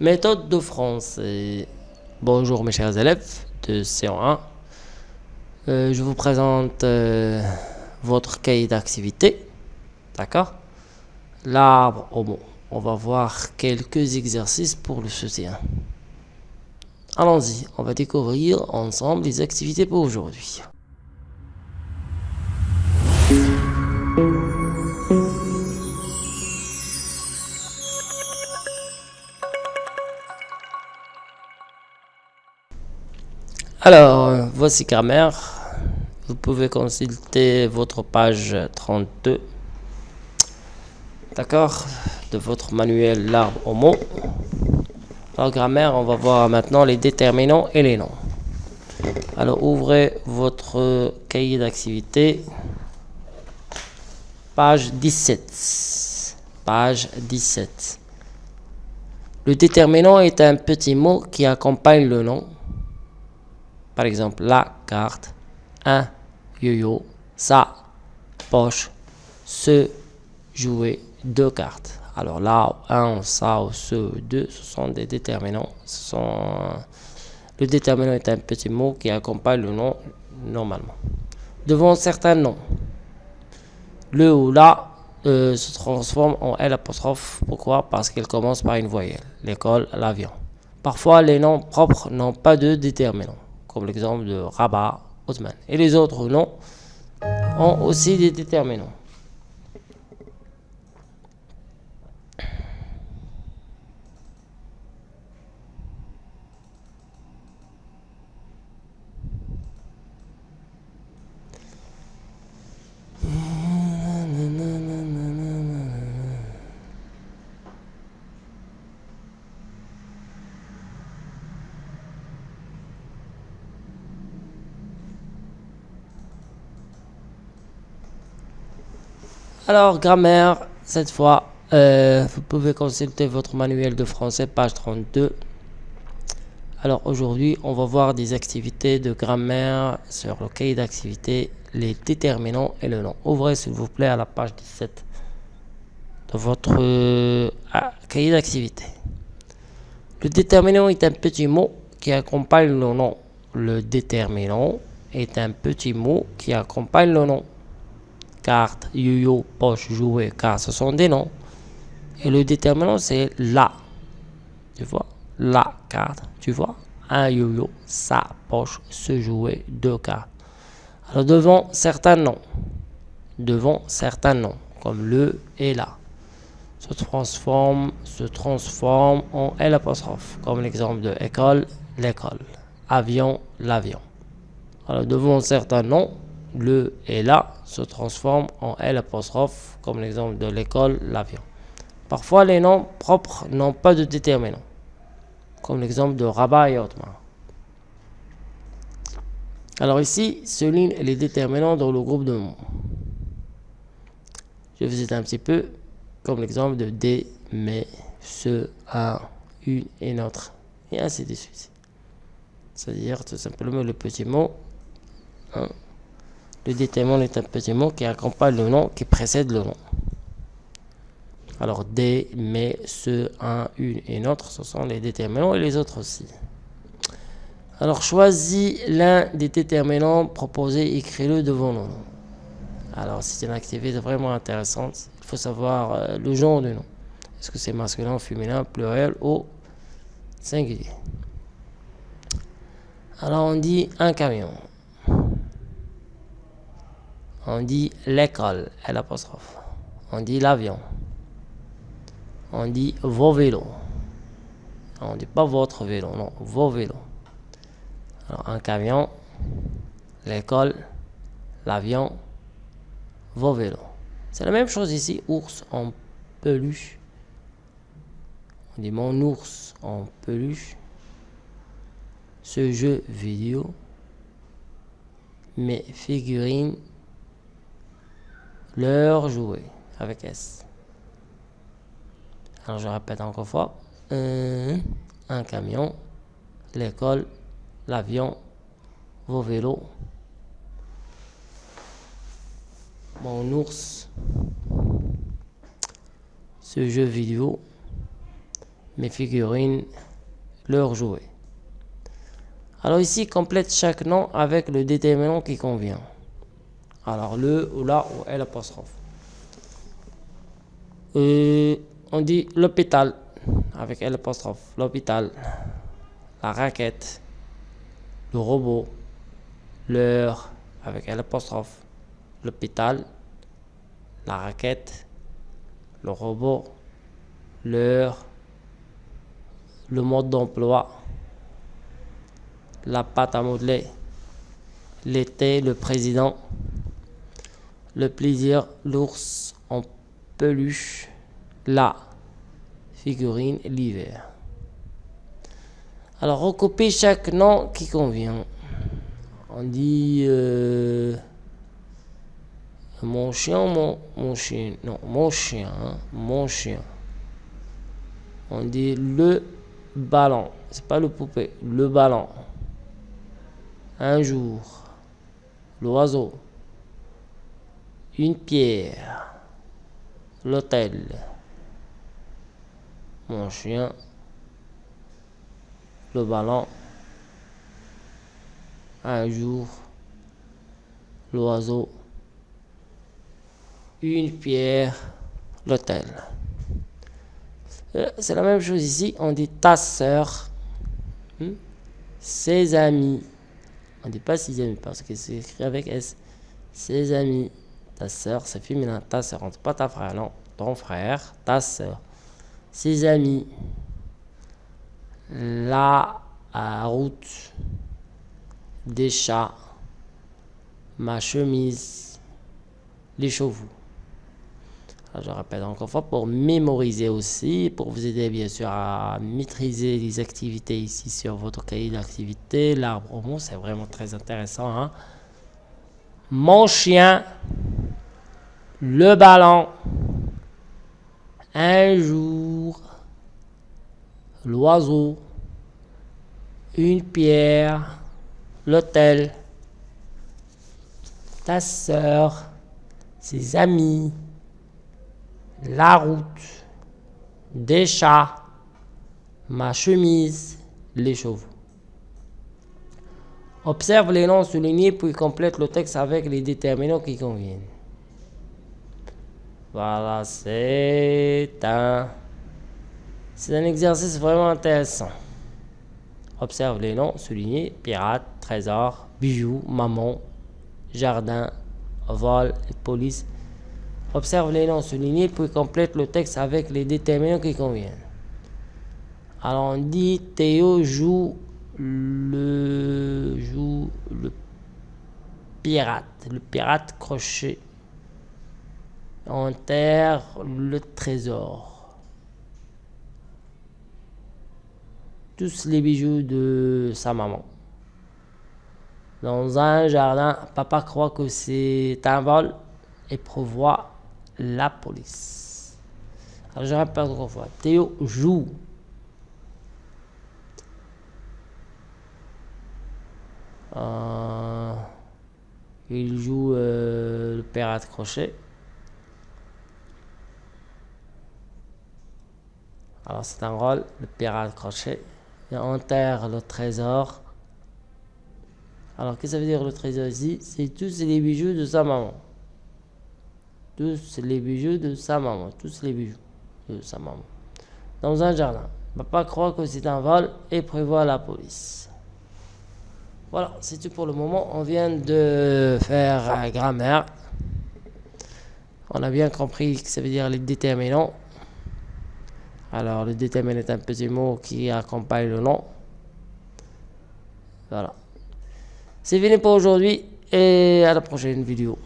Méthode de français. Bonjour mes chers élèves de C1. Euh, je vous présente euh, votre cahier d'activité. D'accord? L'arbre au mot. On va voir quelques exercices pour le soutien. Allons-y, on va découvrir ensemble les activités pour aujourd'hui. Alors, voici grammaire. Vous pouvez consulter votre page 32. D'accord De votre manuel l'arbre au mot. Alors, grammaire, on va voir maintenant les déterminants et les noms. Alors, ouvrez votre cahier d'activité. Page 17. Page 17. Le déterminant est un petit mot qui accompagne le nom par exemple, la carte, un yo-yo, sa poche, ce jouet, deux cartes. Alors là, un, ça ou ce, deux, ce sont des déterminants. Sont... Le déterminant est un petit mot qui accompagne le nom normalement. Devant certains noms, le ou la euh, se transforme en L apostrophe. Pourquoi? Parce qu'il commence par une voyelle. L'école, l'avion. Parfois, les noms propres n'ont pas de déterminant comme l'exemple de Rabat, Osman. Et les autres noms ont aussi des déterminants. Alors, grammaire, cette fois, euh, vous pouvez consulter votre manuel de français, page 32. Alors, aujourd'hui, on va voir des activités de grammaire sur le cahier d'activité, les déterminants et le nom. Ouvrez, s'il vous plaît, à la page 17 de votre euh, ah, cahier d'activité. Le déterminant est un petit mot qui accompagne le nom. Le déterminant est un petit mot qui accompagne le nom carte, yo-yo, poche, jouet, car ce sont des noms. Et le déterminant, c'est la. Tu vois? La carte, tu vois? Un yo-yo, sa poche, ce jouet, deux cartes. Alors devant certains noms, devant certains noms, comme le et la, se transforme, se transforme en L apostrophe, comme l'exemple de école, l'école, avion, l'avion. Alors devant certains noms, le et la se transforment en L apostrophe, comme l'exemple de l'école, l'avion. Parfois, les noms propres n'ont pas de déterminant, comme l'exemple de Rabat et Otmar. Alors ici, souligne les déterminants dans le groupe de mots. Je visite un petit peu, comme l'exemple de des, mais, ce, un, une et notre, et ainsi de suite. C'est-à-dire tout simplement le petit mot. Hein, le déterminant est un petit mot qui accompagne le nom qui précède le nom. Alors des, mais, ce, un, une et notre, ce sont les déterminants et les autres aussi. Alors choisis l'un des déterminants proposés, écris-le devant le nom. Alors c'est une activité vraiment intéressante. Il faut savoir euh, le genre du nom. Est-ce que c'est masculin, féminin, pluriel ou singulier? Alors on dit un camion on dit l'école, l'apostrophe. On dit l'avion. On dit vos vélos. On dit pas votre vélo, non, vos vélos. Alors, un camion, l'école, l'avion, vos vélos. C'est la même chose ici, ours en peluche. On dit mon ours en peluche. Ce jeu vidéo. Mes figurines leur jouet avec S. Alors je répète encore fois. Un, un camion, l'école, l'avion, vos vélos, mon ours, ce jeu vidéo, mes figurines, leur jouet. Alors ici, complète chaque nom avec le déterminant qui convient. Alors le ou la ou L apostrophe. on dit l'hôpital avec L apostrophe. L'hôpital. La raquette. Le robot. L'heure avec L apostrophe. L'hôpital. La raquette. Le robot. L'heure. Le mode d'emploi. La pâte à modeler. L'été, le président le plaisir, l'ours en peluche, la figurine, l'hiver. Alors, recopie chaque nom qui convient. On dit euh, mon chien, mon, mon chien, non, mon chien, hein, mon chien. On dit le ballon, c'est pas le poupée, le ballon. Un jour, l'oiseau une pierre, l'hôtel, mon chien, le ballon, un jour, l'oiseau, une pierre, l'hôtel. Euh, c'est la même chose ici, on dit ta sœur, hmm, ses amis. On ne dit pas ses amis parce que c'est écrit avec S. Ses amis, ta soeur, c'est féminin, ta soeur, pas ta frère, non, ton frère, ta soeur, ses amis, la route, des chats, ma chemise, les chevaux. je répète encore une fois pour mémoriser aussi, pour vous aider bien sûr à maîtriser les activités ici sur votre cahier d'activité. L'arbre au c'est vraiment très intéressant. Hein. Mon chien le ballon. Un jour, l'oiseau, une pierre, l'hôtel, ta sœur, ses amis, la route, des chats, ma chemise, les chevaux. Observe les noms soulignés puis complète le texte avec les déterminants qui conviennent. Voilà, c'est un... C'est un exercice vraiment intéressant. Observe les noms soulignés, pirate, trésor, bijoux, maman, jardin, vol et police. Observe les noms soulignés, puis complète le texte avec les déterminants qui conviennent. Alors on dit Théo joue le joue le pirate, le pirate crochet enterre le trésor. Tous les bijoux de sa maman. Dans un jardin, papa croit que c'est un vol et prévoit la police. Alors je répète encore fois. Théo joue. Euh, il joue euh, le pirate crochet. Alors c'est un rôle, le pirate crochet. Il enterre le trésor. Alors qu'est-ce que ça veut dire le trésor ici? C'est tous les bijoux de sa maman. Tous les bijoux de sa maman. Tous les bijoux de sa maman. Dans un jardin. Papa croit que c'est un vol et prévoit la police. Voilà, c'est tout pour le moment. On vient de faire grammaire. On a bien compris que ça veut dire les déterminants. Alors, le déterminant est un petit mot qui accompagne le nom. Voilà. C'est fini pour aujourd'hui et à la prochaine vidéo.